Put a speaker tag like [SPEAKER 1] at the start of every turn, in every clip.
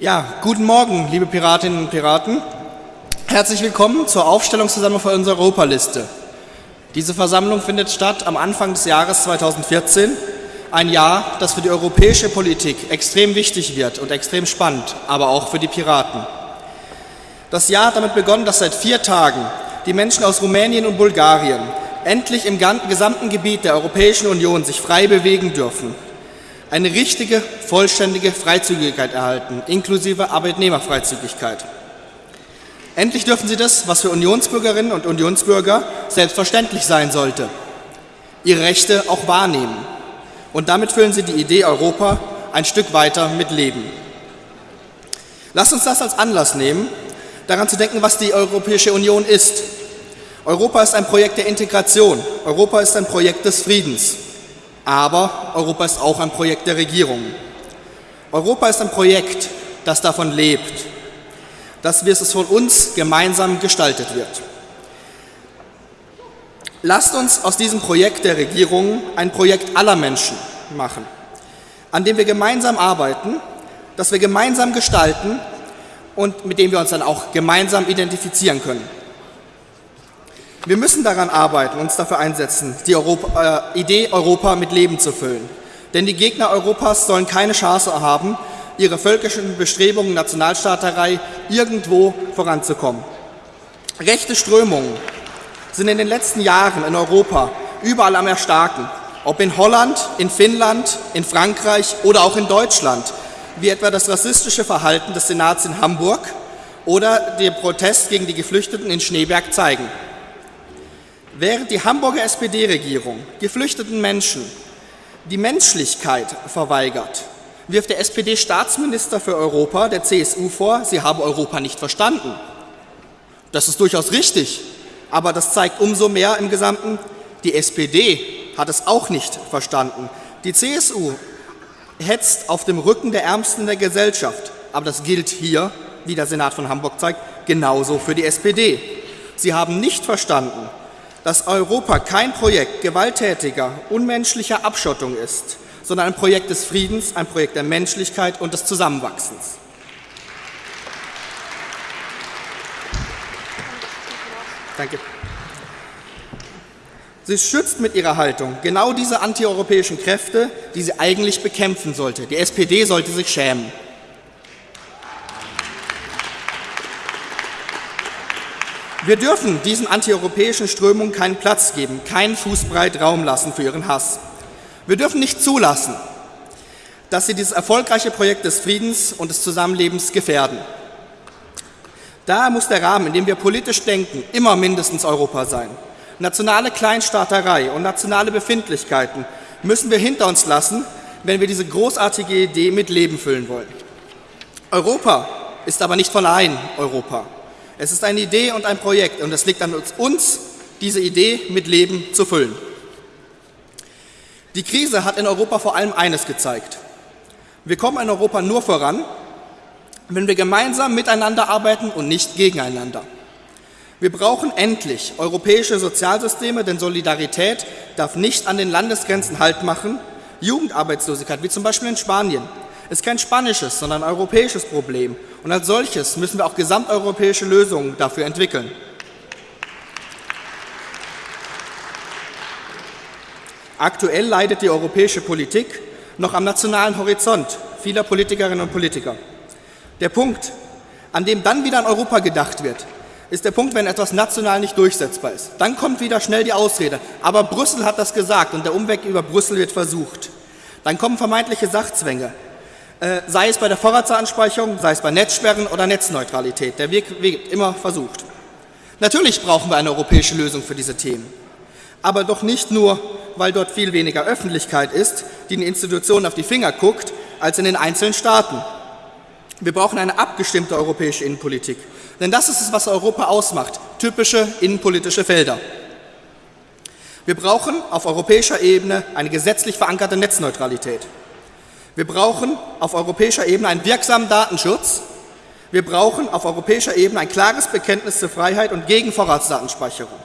[SPEAKER 1] Ja, guten Morgen, liebe Piratinnen und Piraten. Herzlich willkommen zur Aufstellungsversammlung für unsere Europaliste. Diese Versammlung findet statt am Anfang des Jahres 2014, ein Jahr, das für die europäische Politik extrem wichtig wird und extrem spannend, aber auch für die Piraten. Das Jahr hat damit begonnen, dass seit vier Tagen die Menschen aus Rumänien und Bulgarien endlich im gesamten Gebiet der Europäischen Union sich frei bewegen dürfen, eine richtige, vollständige Freizügigkeit erhalten, inklusive Arbeitnehmerfreizügigkeit. Endlich dürfen sie das, was für Unionsbürgerinnen und Unionsbürger selbstverständlich sein sollte, ihre Rechte auch wahrnehmen. Und damit füllen sie die Idee Europa ein Stück weiter mit Leben. Lasst uns das als Anlass nehmen, daran zu denken, was die Europäische Union ist. Europa ist ein Projekt der Integration. Europa ist ein Projekt des Friedens. Aber Europa ist auch ein Projekt der Regierung. Europa ist ein Projekt, das davon lebt, dass es von uns gemeinsam gestaltet wird. Lasst uns aus diesem Projekt der Regierung ein Projekt aller Menschen machen, an dem wir gemeinsam arbeiten, das wir gemeinsam gestalten und mit dem wir uns dann auch gemeinsam identifizieren können. Wir müssen daran arbeiten, uns dafür einsetzen, die Europa, äh, Idee Europa mit Leben zu füllen. Denn die Gegner Europas sollen keine Chance haben, ihre völkischen Bestrebungen, Nationalstaaterei irgendwo voranzukommen. Rechte Strömungen sind in den letzten Jahren in Europa überall am Erstarken, ob in Holland, in Finnland, in Frankreich oder auch in Deutschland, wie etwa das rassistische Verhalten des Senats in Hamburg oder der Protest gegen die Geflüchteten in Schneeberg zeigen. Während die Hamburger SPD-Regierung geflüchteten Menschen die Menschlichkeit verweigert, wirft der SPD-Staatsminister für Europa, der CSU, vor, sie habe Europa nicht verstanden. Das ist durchaus richtig, aber das zeigt umso mehr im Gesamten, die SPD hat es auch nicht verstanden. Die CSU hetzt auf dem Rücken der Ärmsten der Gesellschaft, aber das gilt hier, wie der Senat von Hamburg zeigt, genauso für die SPD. Sie haben nicht verstanden, dass Europa kein Projekt gewalttätiger, unmenschlicher Abschottung ist, sondern ein Projekt des Friedens, ein Projekt der Menschlichkeit und des Zusammenwachsens. Danke. Sie schützt mit ihrer Haltung genau diese antieuropäischen Kräfte, die sie eigentlich bekämpfen sollte. Die SPD sollte sich schämen. Wir dürfen diesen antieuropäischen Strömungen keinen Platz geben, keinen Fußbreit Raum lassen für ihren Hass. Wir dürfen nicht zulassen, dass sie dieses erfolgreiche Projekt des Friedens und des Zusammenlebens gefährden. Daher muss der Rahmen, in dem wir politisch denken, immer mindestens Europa sein. Nationale Kleinstaaterei und nationale Befindlichkeiten müssen wir hinter uns lassen, wenn wir diese großartige Idee mit Leben füllen wollen. Europa ist aber nicht von allein Europa. Es ist eine Idee und ein Projekt und es liegt an uns, diese Idee mit Leben zu füllen. Die Krise hat in Europa vor allem eines gezeigt. Wir kommen in Europa nur voran, wenn wir gemeinsam miteinander arbeiten und nicht gegeneinander. Wir brauchen endlich europäische Sozialsysteme, denn Solidarität darf nicht an den Landesgrenzen Halt machen. Jugendarbeitslosigkeit, wie zum Beispiel in Spanien, ist kein spanisches, sondern ein europäisches Problem. Und als solches müssen wir auch gesamteuropäische Lösungen dafür entwickeln. Aktuell leidet die europäische Politik noch am nationalen Horizont vieler Politikerinnen und Politiker. Der Punkt, an dem dann wieder an Europa gedacht wird, ist der Punkt, wenn etwas national nicht durchsetzbar ist. Dann kommt wieder schnell die Ausrede. Aber Brüssel hat das gesagt und der Umweg über Brüssel wird versucht. Dann kommen vermeintliche Sachzwänge. Äh, sei es bei der Vorratsanspeicherung, sei es bei Netzsperren oder Netzneutralität. Der Weg wird immer versucht. Natürlich brauchen wir eine europäische Lösung für diese Themen. Aber doch nicht nur, weil dort viel weniger Öffentlichkeit ist, die den Institutionen auf die Finger guckt, als in den einzelnen Staaten. Wir brauchen eine abgestimmte europäische Innenpolitik. Denn das ist es, was Europa ausmacht, typische innenpolitische Felder. Wir brauchen auf europäischer Ebene eine gesetzlich verankerte Netzneutralität. Wir brauchen auf europäischer Ebene einen wirksamen Datenschutz. Wir brauchen auf europäischer Ebene ein klares Bekenntnis zur Freiheit und gegen Vorratsdatenspeicherung.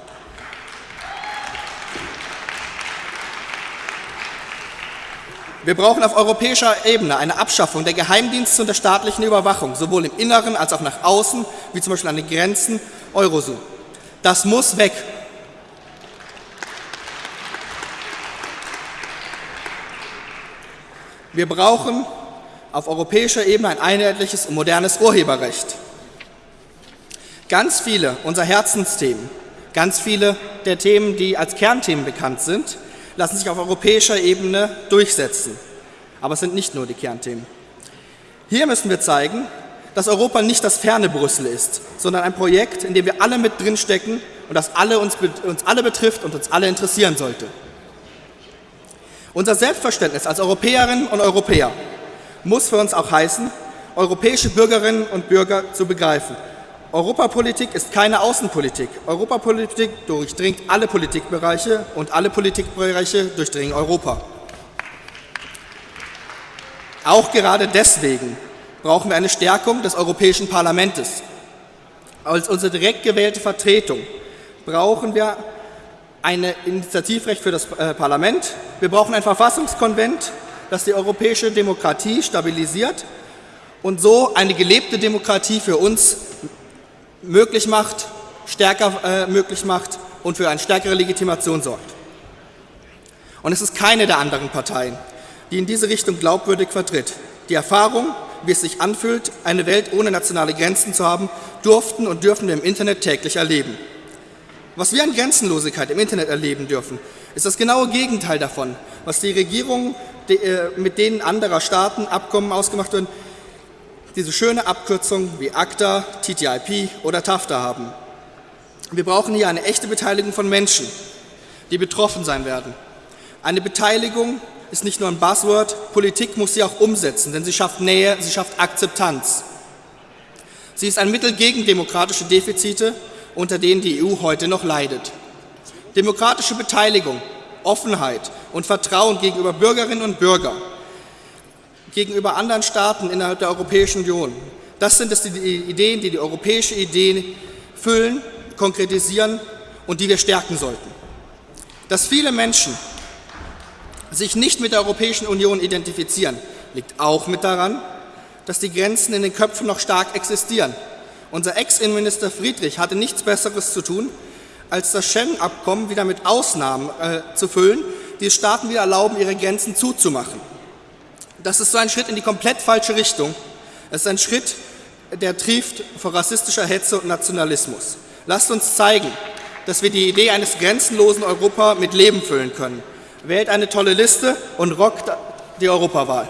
[SPEAKER 1] Wir brauchen auf europäischer Ebene eine Abschaffung der Geheimdienste und der staatlichen Überwachung, sowohl im Inneren als auch nach außen, wie zum Beispiel an den Grenzen Eurozone. Das muss weg. Wir brauchen auf europäischer Ebene ein einheitliches und modernes Urheberrecht. Ganz viele unserer Herzensthemen, ganz viele der Themen, die als Kernthemen bekannt sind, lassen sich auf europäischer Ebene durchsetzen. Aber es sind nicht nur die Kernthemen. Hier müssen wir zeigen, dass Europa nicht das ferne Brüssel ist, sondern ein Projekt, in dem wir alle mit drinstecken und das alle uns, uns alle betrifft und uns alle interessieren sollte. Unser Selbstverständnis als Europäerinnen und Europäer muss für uns auch heißen, europäische Bürgerinnen und Bürger zu begreifen. Europapolitik ist keine Außenpolitik. Europapolitik durchdringt alle Politikbereiche und alle Politikbereiche durchdringen Europa. Auch gerade deswegen brauchen wir eine Stärkung des Europäischen Parlaments. Als unsere direkt gewählte Vertretung brauchen wir ein Initiativrecht für das äh, Parlament. Wir brauchen ein Verfassungskonvent, das die europäische Demokratie stabilisiert und so eine gelebte Demokratie für uns möglich macht, stärker äh, möglich macht und für eine stärkere Legitimation sorgt. Und es ist keine der anderen Parteien, die in diese Richtung glaubwürdig vertritt. Die Erfahrung, wie es sich anfühlt, eine Welt ohne nationale Grenzen zu haben, durften und dürfen wir im Internet täglich erleben. Was wir an Grenzenlosigkeit im Internet erleben dürfen, ist das genaue Gegenteil davon, was die Regierungen äh, mit denen anderer Staaten Abkommen ausgemacht werden, diese schöne Abkürzung wie ACTA, TTIP oder TAFTA haben. Wir brauchen hier eine echte Beteiligung von Menschen, die betroffen sein werden. Eine Beteiligung ist nicht nur ein Buzzword, Politik muss sie auch umsetzen, denn sie schafft Nähe, sie schafft Akzeptanz. Sie ist ein Mittel gegen demokratische Defizite unter denen die EU heute noch leidet. Demokratische Beteiligung, Offenheit und Vertrauen gegenüber Bürgerinnen und Bürgern, gegenüber anderen Staaten innerhalb der Europäischen Union, das sind es die Ideen, die die europäische Idee füllen, konkretisieren und die wir stärken sollten. Dass viele Menschen sich nicht mit der Europäischen Union identifizieren, liegt auch mit daran, dass die Grenzen in den Köpfen noch stark existieren unser Ex-Innenminister Friedrich hatte nichts Besseres zu tun, als das Schengen-Abkommen wieder mit Ausnahmen äh, zu füllen, die es Staaten wieder erlauben, ihre Grenzen zuzumachen. Das ist so ein Schritt in die komplett falsche Richtung. Es ist ein Schritt, der trieft vor rassistischer Hetze und Nationalismus. Lasst uns zeigen, dass wir die Idee eines grenzenlosen Europa mit Leben füllen können. Wählt eine tolle Liste und rockt die Europawahl.